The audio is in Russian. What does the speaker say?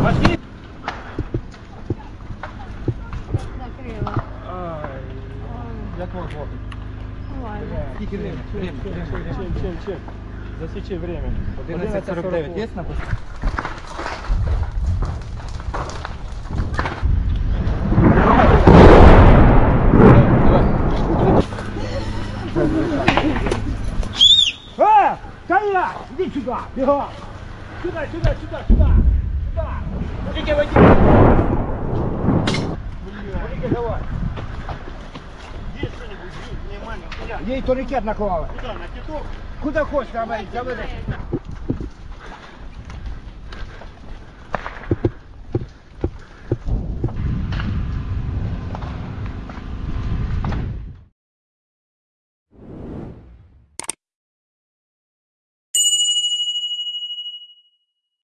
Хватить? Ладно. Скільки время? Время. Чем, чем, чем? Засечи время. 11.49 є написано? А! Кайла! Иди сюда! Бегом! Сюда, сюда, сюда, сюда! Сюда! Водите, водите! Водите, давай! Есть что-нибудь? Ей турникет наклала. Куда, на киток? Куда хочешь, давай, давай.